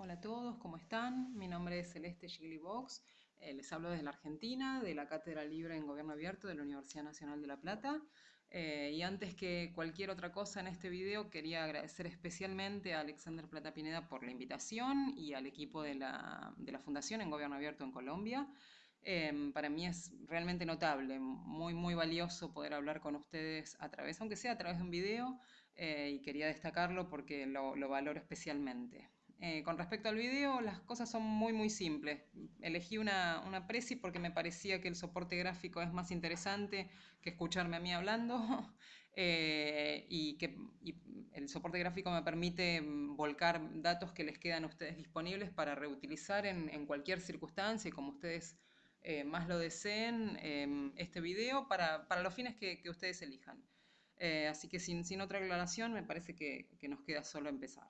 Hola a todos, ¿cómo están? Mi nombre es Celeste Giglibox, eh, les hablo desde la Argentina, de la Cátedra Libre en Gobierno Abierto de la Universidad Nacional de La Plata. Eh, y antes que cualquier otra cosa en este video, quería agradecer especialmente a Alexander Plata Pineda por la invitación y al equipo de la, de la Fundación en Gobierno Abierto en Colombia. Em, para mí es realmente notable, muy, muy valioso poder hablar con ustedes a través, aunque sea a través de un video, eh, y quería destacarlo porque lo, lo valoro especialmente. Eh, con respecto al video, las cosas son muy muy simples. Elegí una, una presi porque me parecía que el soporte gráfico es más interesante que escucharme a mí hablando eh, y que el soporte gráfico me permite volcar datos que les quedan a ustedes disponibles para reutilizar en, en cualquier circunstancia y como ustedes eh, más lo deseen em, este video para, para, los fines que, que ustedes elijan. así que sin, sin, otra aclaración me parece que, que nos queda solo empezar.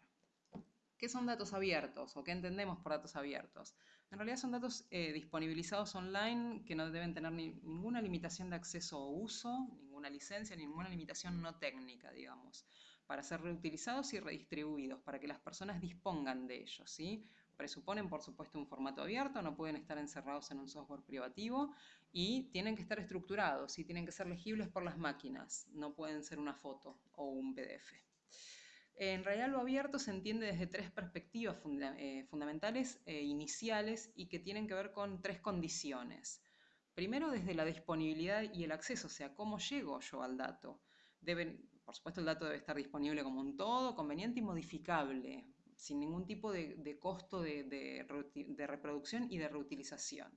¿Qué son datos abiertos o qué entendemos por datos abiertos? En realidad son datos eh, disponibilizados online que no deben tener ni, ninguna limitación de acceso o uso, ninguna licencia, ninguna limitación no técnica, digamos, para ser reutilizados y redistribuidos, para que las personas dispongan de ellos, ¿sí? Presuponen, por supuesto, un formato abierto, no pueden estar encerrados en un software privativo y tienen que estar estructurados y tienen que ser legibles por las máquinas, no pueden ser una foto o un PDF. En realidad lo abierto se entiende desde tres perspectivas eh, fundamentales e iniciales y que tienen que ver con tres condiciones. Primero, desde la disponibilidad y el acceso, o sea, cómo llego yo al dato. Deben, por supuesto, el dato debe estar disponible como un todo, conveniente y modificable, sin ningún tipo de, costo de, reproducción y de reutilización.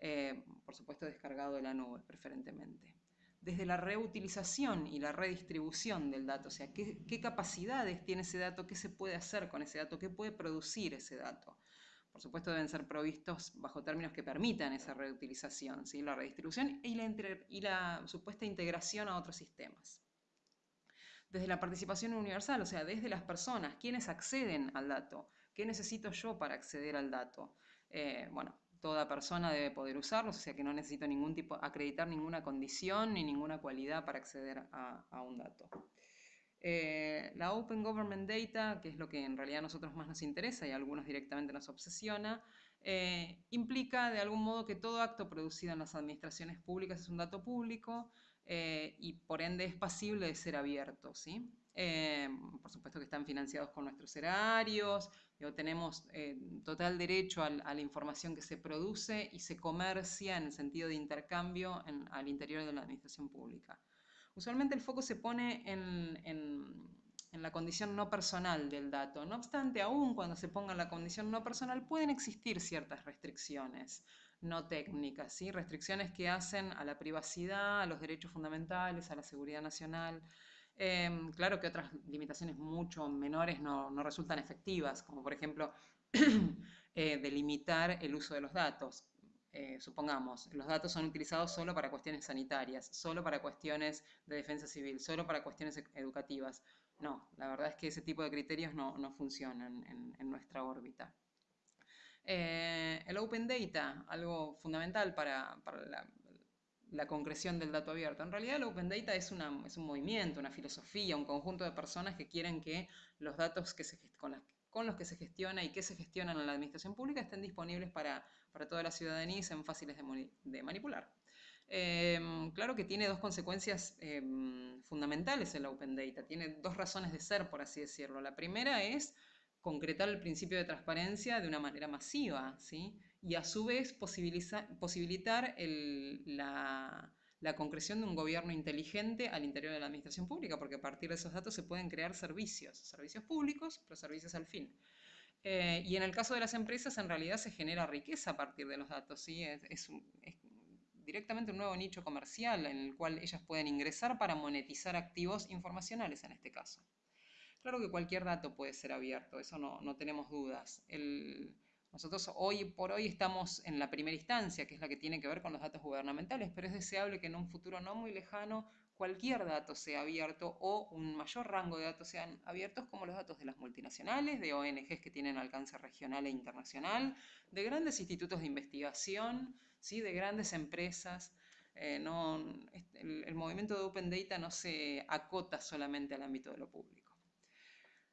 Eh, por supuesto, descargado de la nube, preferentemente desde la reutilización y la redistribución del dato, o sea, qué, capacidades tiene ese dato, qué se puede hacer con ese dato, qué puede producir ese dato. Por supuesto deben ser provistos bajo términos que permitan esa reutilización, ¿sí? la redistribución y la, supuesta integración a otros sistemas. Desde la participación universal, o sea, desde las personas, quienes acceden al dato, qué necesito yo para acceder al dato. Eh, bueno, toda persona debe poder usarlos, o sea que no necesito ningún tipo, acreditar ninguna condición ni ninguna cualidad para acceder a, un dato. Eh, la Open Government Data, que es lo que en realidad a nosotros más nos interesa y a algunos directamente nos obsesiona, eh, implica de algún modo que todo acto producido en las administraciones públicas es un dato público eh, y por ende es pasible de ser abierto. ¿sí? Por supuesto que están financiados con nuestros erarios, tenemos eh, total derecho a, la información que se produce y se comercia en el sentido de intercambio al interior de la administración pública. Usualmente el foco se pone en, la condición no personal del dato. No obstante, aún cuando se ponga la condición no personal, pueden existir ciertas restricciones no técnicas, ¿sí? restricciones que hacen a la privacidad, a los derechos fundamentales, a la seguridad nacional. Em, claro que otras limitaciones mucho menores no, resultan efectivas, como por ejemplo eh, delimitar el uso de los datos. Eh, supongamos, los datos son utilizados solo para cuestiones sanitarias, solo para cuestiones de defensa civil, solo para cuestiones e-, educativas. No, la verdad es que ese tipo de criterios no, funcionan en, nuestra órbita. Eh, el Open Data, algo fundamental para, para la, la concreción del dato abierto. En realidad el Open Data es, una, es un movimiento, una filosofía, un conjunto de personas que quieren que los datos que con, los que se gestiona y que se gestionan en la administración pública estén disponibles para, para toda la ciudadanía y sean fáciles de, manipular. Em, claro que tiene dos consecuencias em, fundamentales el Open Data, tiene dos razones de ser, por así decirlo. La primera es concretar el principio de transparencia de una manera masiva, ¿sí? Y a su vez posibilitar la, concreción de un gobierno inteligente al interior de la administración pública, porque a partir de esos datos se pueden crear servicios, servicios públicos, pero servicios al fin. Eh, y en el caso de las empresas, en realidad se genera riqueza a partir de los datos, ¿sí? es, es directamente un nuevo nicho comercial en el cual ellas pueden ingresar para monetizar activos informacionales en este caso. Claro que cualquier dato puede ser abierto, eso no, tenemos dudas. Nosotros hoy por hoy estamos en la primera instancia, que es la que tiene que ver con los datos gubernamentales, pero es deseable que en un futuro no muy lejano cualquier dato sea abierto o un mayor rango de datos sean abiertos como los datos de las multinacionales, de ONGs que tienen alcance regional e internacional, de grandes institutos de investigación, ¿sí? de grandes empresas. Eh, el movimiento de Open Data no se acota solamente al ámbito de lo público.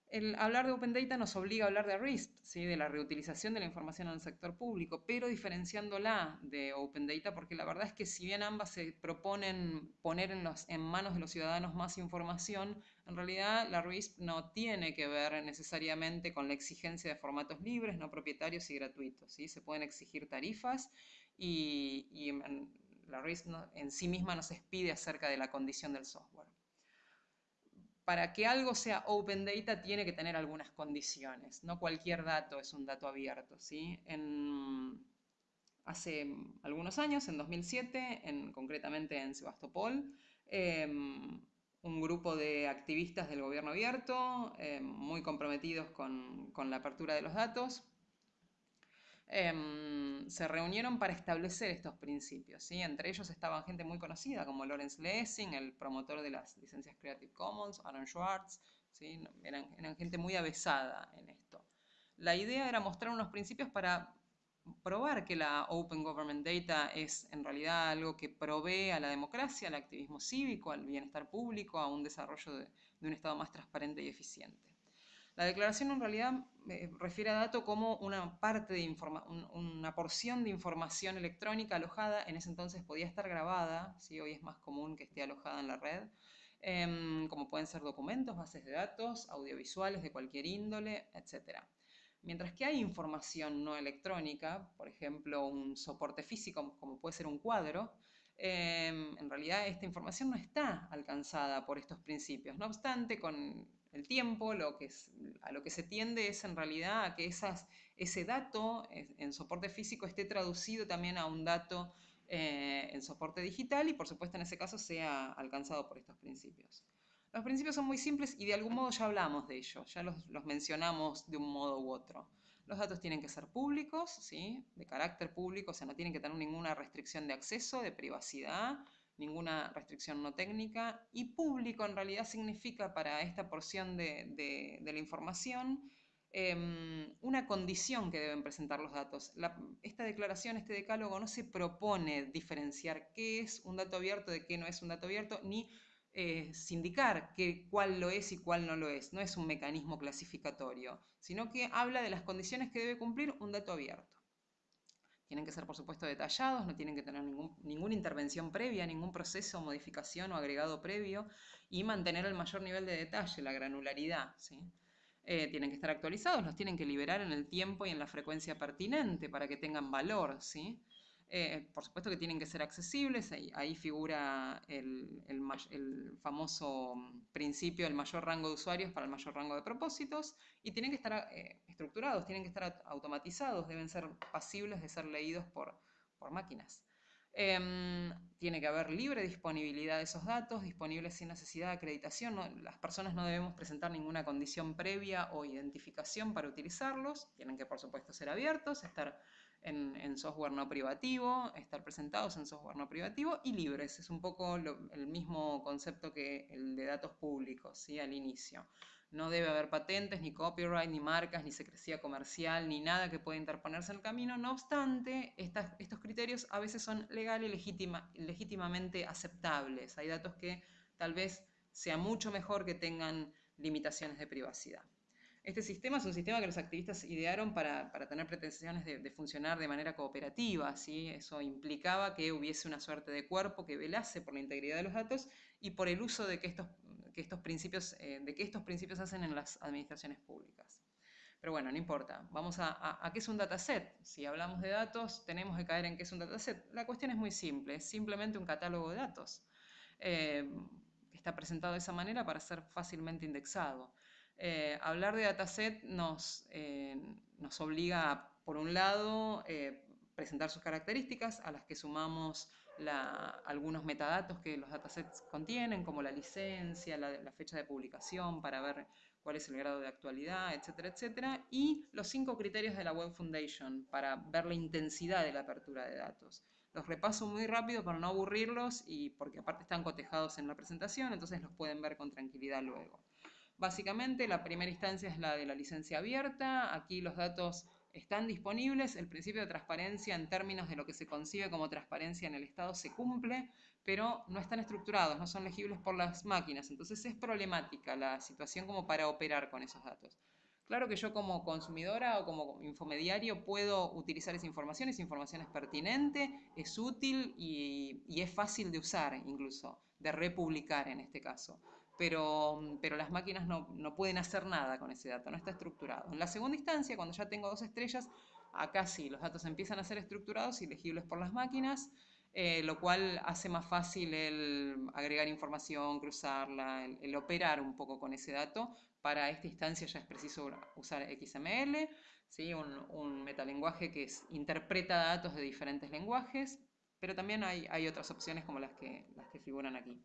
El hablar de Open Data nos obliga a hablar de RISP, ¿sí? de la reutilización de la información en el sector público, pero diferenciándola de Open Data, porque la verdad es que si bien ambas se proponen poner en, los, en manos de los ciudadanos más información, en realidad la RISP no tiene que ver necesariamente con la exigencia de formatos libres, no propietarios y gratuitos. ¿sí? Se pueden exigir tarifas y, la RISP en sí misma nos expide acerca de la condición del software para que algo sea open data tiene que tener algunas condiciones. No cualquier dato es un dato abierto. ¿sí? hace algunos años, en 2007, en, concretamente en Sebastopol, em, un grupo de activistas del gobierno abierto, em, muy comprometidos con la apertura de los datos, Em, se reunieron para establecer estos principios. ¿sí? Entre ellos estaban gente muy conocida como Lawrence Lessing, el promotor de las licencias Creative Commons, Aaron Schwartz, ¿sí? eran, eran gente muy avesada en esto. La idea era mostrar unos principios para probar que la Open Government Data es en realidad algo que provee a la democracia, al activismo cívico, al bienestar público, a un desarrollo de un Estado más transparente y eficiente. La declaración en realidad eh, refiere a dato como una parte de una porción de información electrónica alojada, en ese entonces podía estar grabada, ¿sí? hoy es más común que esté alojada en la red, em, como pueden ser documentos, bases de datos, audiovisuales de cualquier índole, etc. Mientras que hay información no electrónica, por ejemplo, un soporte físico como puede ser un cuadro, em, en realidad esta información no está alcanzada por estos principios. No obstante, con el tiempo, que a lo que se tiende es en realidad a que ese dato en soporte físico esté traducido también a un dato eh, en soporte digital y por supuesto en ese caso sea alcanzado por estos principios. Los principios son muy simples y de algún modo ya hablamos de ellos, ya los, los mencionamos de un modo u otro. Los datos tienen que ser públicos, ¿sí? de carácter público, o sea, no tienen que tener ninguna restricción de acceso, de privacidad, ninguna restricción no técnica, y público en realidad significa para esta porción de, la información em, una condición que deben presentar los datos. esta declaración, este decálogo, no se propone diferenciar qué es un dato abierto de qué no es un dato abierto, ni eh, que, cuál lo es y cuál no lo es. No es un mecanismo clasificatorio, sino que habla de las condiciones que debe cumplir un dato abierto. Tienen que ser, por supuesto, detallados, no tienen que tener ninguna intervención previa, ningún proceso, modificación o agregado previo y mantener el mayor nivel de detalle, la granularidad. ¿sí? Eh, tienen que estar actualizados, los tienen que liberar en el tiempo y en la frecuencia pertinente para que tengan valor. ¿sí? Eh, por supuesto que tienen que ser accesibles, ahí, figura el, famoso principio del mayor rango de usuarios para el mayor rango de propósitos, y tienen que estar eh, estructurados, tienen que estar automatizados, deben ser pasibles de ser leídos por, máquinas. Em, tiene que haber libre disponibilidad de esos datos, disponibles sin necesidad de acreditación. las personas no debemos presentar ninguna condición previa o identificación para utilizarlos. Tienen que, por supuesto, ser abiertos, estar en, software no privativo, estar presentados en software no privativo y libres. Es un poco el mismo concepto que el de datos públicos, ¿sí? al inicio. No debe haber patentes, ni copyright, ni marcas, ni secrecía comercial, ni nada que pueda interponerse en el camino. No obstante, estos criterios a veces son legal y legítimamente aceptables. Hay datos que tal vez sea mucho mejor que tengan limitaciones de privacidad. Este sistema es un sistema que los activistas idearon para, tener pretensiones de, funcionar de manera cooperativa. ¿sí? Eso implicaba que hubiese una suerte de cuerpo que velase por la integridad de los datos y por el uso de que estos, estos principios, eh, de que estos principios hacen en las administraciones públicas. Pero bueno, no importa. Vamos a, a, qué es un dataset. Si hablamos de datos, tenemos que caer en qué es un dataset. La cuestión es muy simple, es simplemente un catálogo de datos. Eh, que está presentado de esa manera para ser fácilmente indexado. Eh, hablar de dataset nos, eh, nos obliga por un lado, eh, presentar sus características, a las que sumamos algunos metadatos que los datasets contienen, como la licencia, la, fecha de publicación, para ver cuál es el grado de actualidad, etcétera, etcétera, y los cinco criterios de la Web Foundation para ver la intensidad de la apertura de datos. Los repaso muy rápido para no aburrirlos y porque aparte están cotejados en la presentación, entonces los pueden ver con tranquilidad luego. Básicamente, la primera instancia es la de la licencia abierta. Aquí los datos están disponibles, el principio de transparencia en términos de lo que se concibe como transparencia en el Estado se cumple, pero no están estructurados, no son legibles por las máquinas. Entonces es problemática la situación como para operar con esos datos. Claro que yo como consumidora o como infomediario puedo utilizar esa información, esa información es pertinente, es útil y, es fácil de usar incluso, de republicar en este caso. Pero, pero las máquinas no, no, pueden hacer nada con ese dato, no está estructurado. En la segunda instancia, cuando ya tengo dos estrellas, acá sí, los datos empiezan a ser estructurados y legibles por las máquinas, eh, lo cual hace más fácil el agregar información, cruzarla, el, operar un poco con ese dato. Para esta instancia ya es preciso usar XML, ¿sí? un, un metalenguaje que interpreta datos de diferentes lenguajes, pero también hay, hay otras opciones como las que, las que figuran aquí.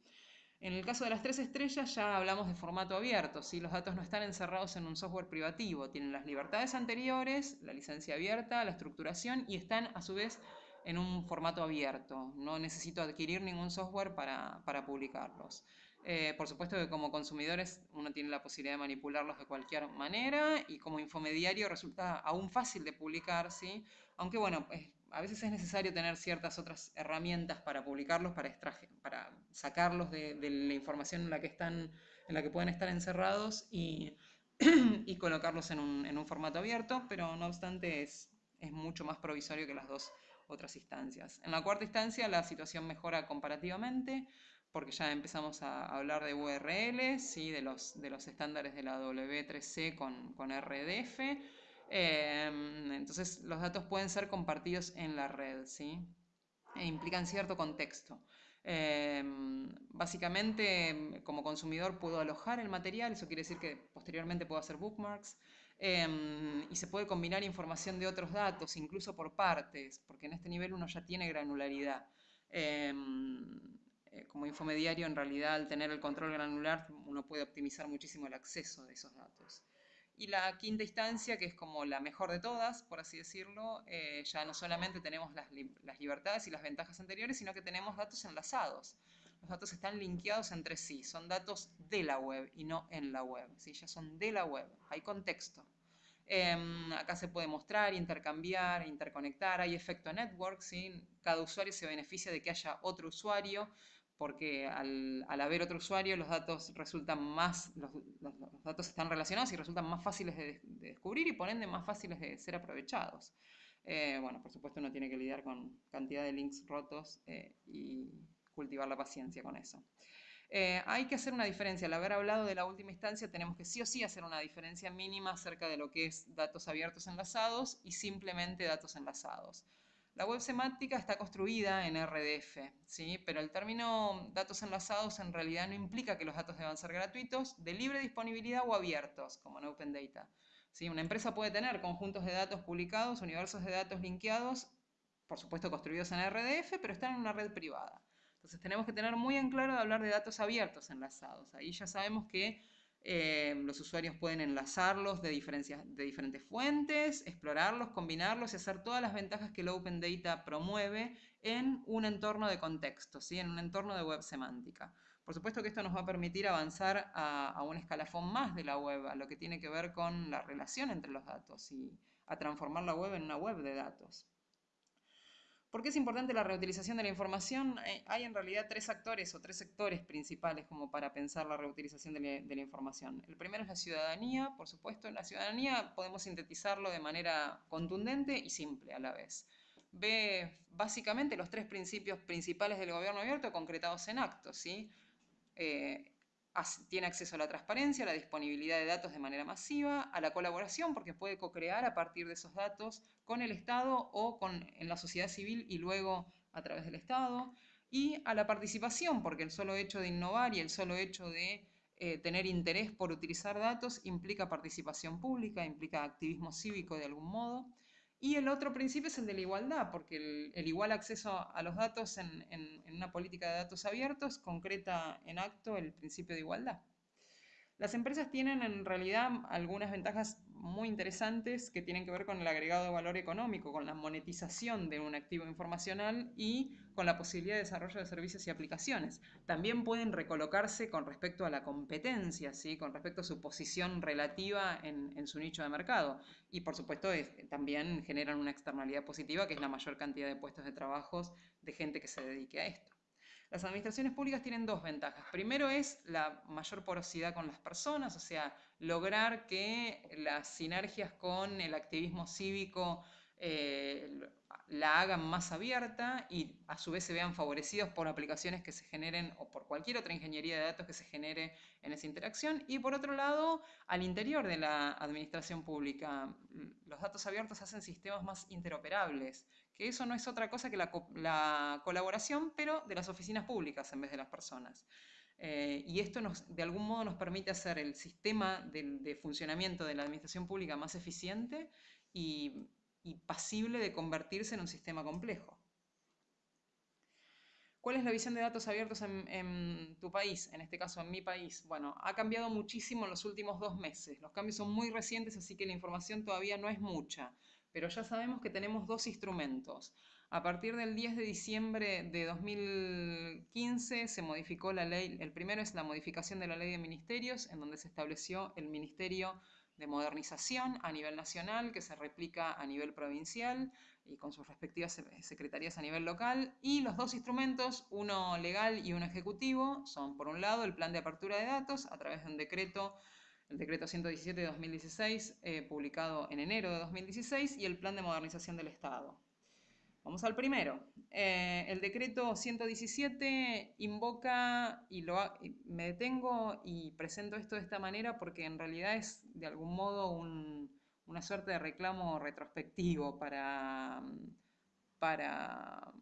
En el caso de las tres estrellas ya hablamos de formato abierto, ¿sí? los datos no están encerrados en un software privativo, tienen las libertades anteriores, la licencia abierta, la estructuración y están a su vez en un formato abierto. No necesito adquirir ningún software para, publicarlos. Eh, por supuesto que como consumidores uno tiene la posibilidad de manipularlos de cualquier manera y como infomediario resulta aún fácil de publicar, ¿sí? aunque bueno, a veces es necesario tener ciertas otras herramientas para publicarlos, para, para sacarlos de, la información en la que, están, en la que pueden estar encerrados y, colocarlos en un, formato abierto, pero no obstante es, mucho más provisorio que las dos otras instancias. En la cuarta instancia la situación mejora comparativamente porque ya empezamos a hablar de URLs, y de, los, estándares de la W3C con, con RDF. Em, entonces los datos pueden ser compartidos en la red ¿sí? e implican cierto contexto. Em, básicamente, como consumidor puedo alojar el material, eso quiere decir que posteriormente puedo hacer bookmarks. Em, y se puede combinar información de otros datos, incluso por partes, porque en este nivel uno ya tiene granularidad. Eh, como infomediario, en realidad, al tener el control granular, uno puede optimizar muchísimo el acceso de esos datos. Y la quinta instancia, que es como la mejor de todas, por así decirlo, eh, ya no solamente tenemos las, libertades y las ventajas anteriores, sino que tenemos datos enlazados. Los datos están linkeados entre sí, son datos de la web y no en la web, ¿sí? ya son de la web, hay contexto. Em, acá se puede mostrar, intercambiar, interconectar, hay efecto network, ¿sí? cada usuario se beneficia de que haya otro usuario, porque al, haber otro usuario los datos resultan más, los, datos están relacionados y resultan más fáciles de, descubrir y por ende más fáciles de ser aprovechados. Eh, bueno, por supuesto uno tiene que lidiar con cantidad de links rotos eh, y cultivar la paciencia con eso. Eh, hay que hacer una diferencia. Al haber hablado de la última instancia, tenemos que sí o sí hacer una diferencia mínima acerca de lo que es datos abiertos enlazados y simplemente datos enlazados. La web semántica está construida en RDF, ¿sí? pero el término datos enlazados en realidad no implica que los datos deban ser gratuitos, de libre disponibilidad o abiertos, como en Open Data. ¿sí? Una empresa puede tener conjuntos de datos publicados, universos de datos linkeados, por supuesto construidos en RDF, pero están en una red privada. Entonces tenemos que tener muy en claro de hablar de datos abiertos enlazados. Ahí ya sabemos que eh, los usuarios pueden enlazarlos de, diferentes fuentes, explorarlos, combinarlos y hacer todas las ventajas que el Open Data promueve en un entorno de contexto, ¿sí? en un entorno de web semántica. Por supuesto que esto nos va a permitir avanzar a, a, un escalafón más de la web, a lo que tiene que ver con la relación entre los datos y a transformar la web en una web de datos. ¿Por qué es importante la reutilización de la información? Eh, hay en realidad tres actores o tres sectores principales como para pensar la reutilización de la, información. El primero es la ciudadanía, por supuesto. La ciudadanía podemos sintetizarlo de manera contundente y simple a la vez. Ve básicamente los tres principios principales del gobierno abierto concretados en actos. ¿sí? Eh, tiene acceso a la transparencia, a la disponibilidad de datos de manera masiva, a la colaboración, porque puede co-crear a partir de esos datos con el Estado o con, en la sociedad civil y luego a través del Estado, y a la participación, porque el solo hecho de innovar y el solo hecho de eh, tener interés por utilizar datos implica participación pública, implica activismo cívico de algún modo, y el otro principio es el de la igualdad, porque el, igual acceso a los datos en, una política de datos abiertos concreta en acto el principio de igualdad. Las empresas tienen en realidad algunas ventajas muy interesantes que tienen que ver con el agregado de valor económico, con la monetización de un activo informacional y con la posibilidad de desarrollo de servicios y aplicaciones. También pueden recolocarse con respecto a la competencia, ¿sí? con respecto a su posición relativa en, su nicho de mercado. Y por supuesto también generan una externalidad positiva, que es la mayor cantidad de puestos de trabajo de gente que se dedique a esto. Las administraciones públicas tienen dos ventajas. Primero es la mayor porosidad con las personas, o sea, lograr que las sinergias con el activismo cívico eh, la hagan más abierta y a su vez se vean favorecidos por aplicaciones que se generen o por cualquier otra ingeniería de datos que se genere en esa interacción. Y por otro lado, al interior de la administración pública, los datos abiertos hacen sistemas más interoperables, que eso no es otra cosa que la, colaboración, pero de las oficinas públicas en vez de las personas. Eh, y esto nos, de algún modo nos permite hacer el sistema de funcionamiento de la administración pública más eficiente y y pasible de convertirse en un sistema complejo. ¿Cuál es la visión de datos abiertos en, tu país? En este caso, en mi país. Bueno, ha cambiado muchísimo en los últimos dos meses. Los cambios son muy recientes, así que la información todavía no es mucha. Pero ya sabemos que tenemos dos instrumentos. A partir del 10 de diciembre de 2015 se modificó la ley. El primero es la modificación de la ley de ministerios, en donde se estableció el Ministerio de modernización a nivel nacional que se replica a nivel provincial y con sus respectivas secretarías a nivel local. Y los dos instrumentos, uno legal y uno ejecutivo, son por un lado el plan de apertura de datos a través de un decreto, el decreto 117 de 2016, eh, publicado en enero de 2016, y el plan de modernización del Estado. Vamos al primero. Eh, el decreto 117 invoca, y, lo, me detengo y presento esto de esta manera porque en realidad es de algún modo una suerte de reclamo retrospectivo para, para,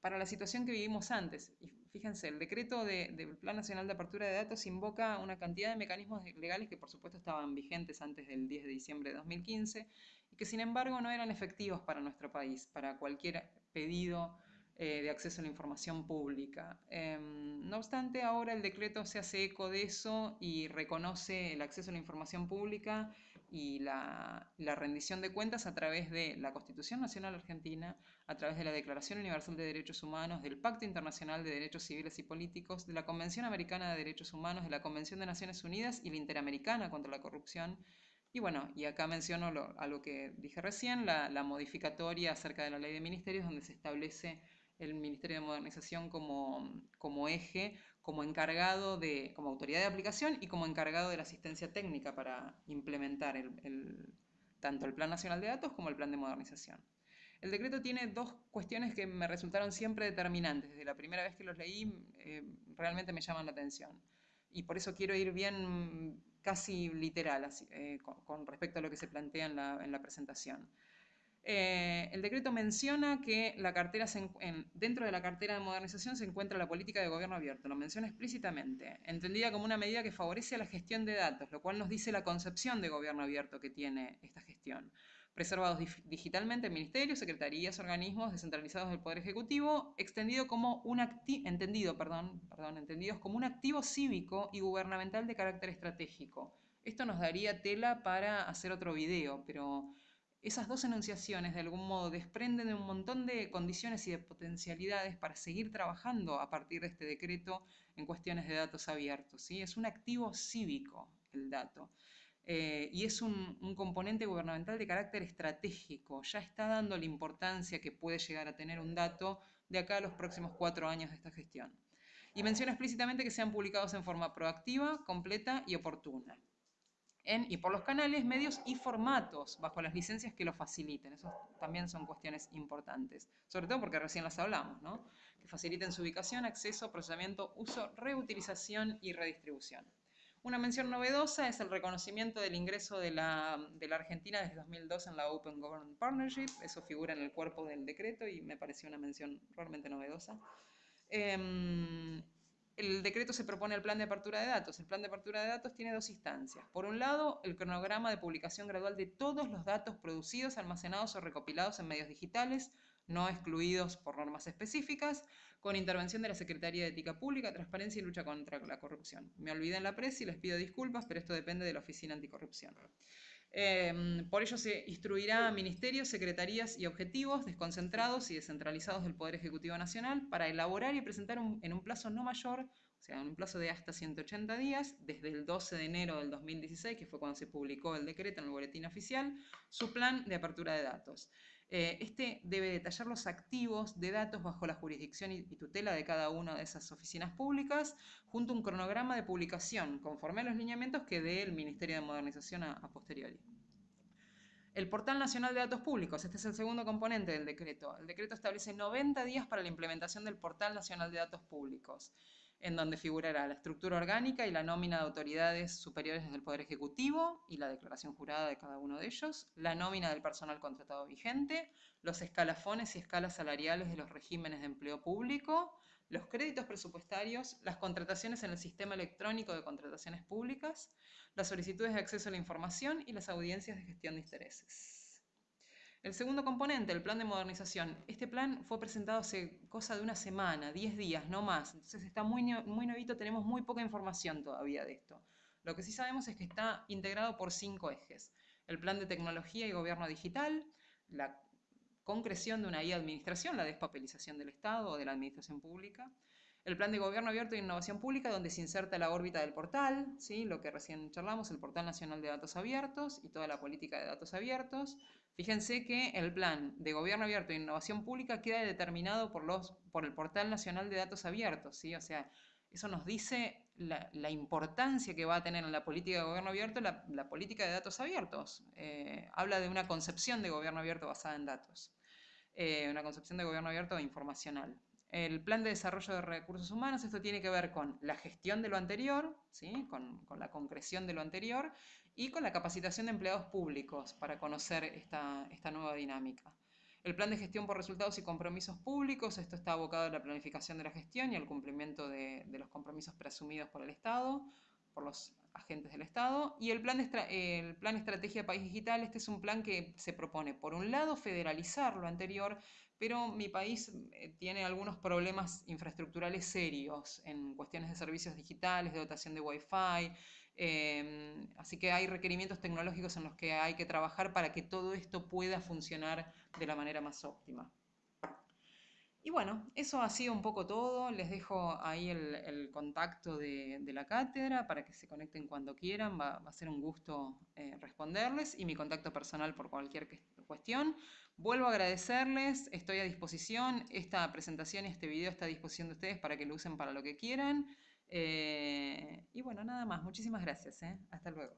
para la situación que vivimos antes. Fíjense, el decreto del Plan Nacional de Apertura de Datos invoca una cantidad de mecanismos legales que por supuesto estaban vigentes antes del 10 de diciembre de 2015 y que sin embargo no eran efectivos para nuestro país, para cualquier pedido eh, de acceso a la información pública. Em, no obstante, ahora el decreto se hace eco de eso y reconoce el acceso a la información pública y la, la, rendición de cuentas a través de la Constitución Nacional Argentina, a través de la Declaración Universal de Derechos Humanos, del Pacto Internacional de Derechos Civiles y Políticos, de la Convención Americana de Derechos Humanos, de la Convención de Naciones Unidas y la Interamericana contra la Corrupción, y bueno, y acá menciono a lo que dije recién, la, modificatoria acerca de la ley de ministerios, donde se establece el Ministerio de Modernización como, como eje, como encargado de, como autoridad de aplicación y como encargado de la asistencia técnica para implementar el, tanto el Plan Nacional de Datos como el Plan de Modernización. El decreto tiene dos cuestiones que me resultaron siempre determinantes. Desde la primera vez que los leí, eh, realmente me llaman la atención. Y por eso quiero ir bien casi literal eh, con, respecto a lo que se plantea en la, presentación. Eh, el decreto menciona que la cartera dentro de la cartera de modernización se encuentra la política de gobierno abierto, lo menciona explícitamente, entendida como una medida que favorece la gestión de datos, lo cual nos dice la concepción de gobierno abierto que tiene esta gestión preservados digitalmente en ministerios, secretarías, organismos descentralizados del Poder Ejecutivo, extendido como un entendido, perdón, entendidos como un activo cívico y gubernamental de carácter estratégico. Esto nos daría tela para hacer otro video, pero esas dos enunciaciones de algún modo desprenden de un montón de condiciones y de potencialidades para seguir trabajando a partir de este decreto en cuestiones de datos abiertos. ¿sí? Es un activo cívico el dato. Eh, y es un, componente gubernamental de carácter estratégico. Ya está dando la importancia que puede llegar a tener un dato de acá a los próximos cuatro años de esta gestión. Y menciona explícitamente que sean publicados en forma proactiva, completa y oportuna. En, y por los canales, medios y formatos, bajo las licencias que lo faciliten. Eso también son cuestiones importantes, sobre todo porque recién las hablamos, ¿no? que faciliten su ubicación, acceso, procesamiento, uso, reutilización y redistribución. Una mención novedosa es el reconocimiento del ingreso de la, Argentina desde 2002 en la Open Government Partnership. Eso figura en el cuerpo del decreto y me pareció una mención realmente novedosa. Em, el decreto se propone el plan de apertura de datos. El plan de apertura de datos tiene dos instancias. Por un lado, el cronograma de publicación gradual de todos los datos producidos, almacenados o recopilados en medios digitales, no excluidos por normas específicas, con intervención de la Secretaría de Ética Pública, Transparencia y Lucha contra la Corrupción. Me olvidé en la presa y les pido disculpas, pero esto depende de la Oficina Anticorrupción. Em, por ello se instruirá a ministerios, secretarías y objetivos desconcentrados y descentralizados del Poder Ejecutivo Nacional para elaborar y presentar en un plazo no mayor, o sea, en un plazo de hasta 180 días, desde el 12 de enero del 2016, que fue cuando se publicó el decreto en el boletín oficial, su plan de apertura de datos. Eh, este debe detallar los activos de datos bajo la jurisdicción y, tutela de cada una de esas oficinas públicas, junto a un cronograma de publicación, conforme a los lineamientos que dé el Ministerio de Modernización a, posteriori. El Portal Nacional de Datos Públicos, este es el segundo componente del decreto. El decreto establece 90 días para la implementación del Portal Nacional de Datos Públicos en donde figurará la estructura orgánica y la nómina de autoridades superiores del Poder Ejecutivo y la declaración jurada de cada uno de ellos, la nómina del personal contratado vigente, los escalafones y escalas salariales de los regímenes de empleo público, los créditos presupuestarios, las contrataciones en el sistema electrónico de contrataciones públicas, las solicitudes de acceso a la información y las audiencias de gestión de intereses. El segundo componente, el plan de modernización. Este plan fue presentado hace cosa de una semana, 10 días, no más. Entonces está muy, muy nuevito, tenemos muy poca información todavía de esto. Lo que sí sabemos es que está integrado por cinco ejes. El plan de tecnología y gobierno digital, la concreción de una e-administración, la despapelización del Estado o de la administración pública, el plan de gobierno abierto e innovación pública, donde se inserta la órbita del portal, ¿sí? lo que recién charlamos, el portal nacional de datos abiertos y toda la política de datos abiertos, Fíjense que el plan de gobierno abierto e innovación pública queda determinado por, los, por el Portal Nacional de Datos Abiertos, ¿sí? O sea, eso nos dice la, importancia que va a tener en la política de gobierno abierto la, política de datos abiertos. Eh, habla de una concepción de gobierno abierto basada en datos, eh, una concepción de gobierno abierto informacional. El plan de desarrollo de recursos humanos, esto tiene que ver con la gestión de lo anterior, ¿sí? con, con la concreción de lo anterior, y con la capacitación de empleados públicos para conocer esta, nueva dinámica. El plan de gestión por resultados y compromisos públicos, esto está abocado a la planificación de la gestión y al cumplimiento de, los compromisos presumidos por el Estado, por los agentes del Estado. Y el plan, el plan Estrategia País Digital, este es un plan que se propone, por un lado, federalizar lo anterior, pero mi país eh, tiene algunos problemas infraestructurales serios en cuestiones de servicios digitales, de dotación de Wi-Fi, Em, así que hay requerimientos tecnológicos en los que hay que trabajar para que todo esto pueda funcionar de la manera más óptima. Y bueno, eso ha sido un poco todo. Les dejo ahí el, contacto de, la cátedra para que se conecten cuando quieran. Va, a ser un gusto eh, responderles y mi contacto personal por cualquier cuestión. Vuelvo a agradecerles, estoy a disposición. Esta presentación y este video está a disposición de ustedes para que lo usen para lo que quieran. Eh, y bueno, nada más. Muchísimas gracias. ¿eh? Hasta luego.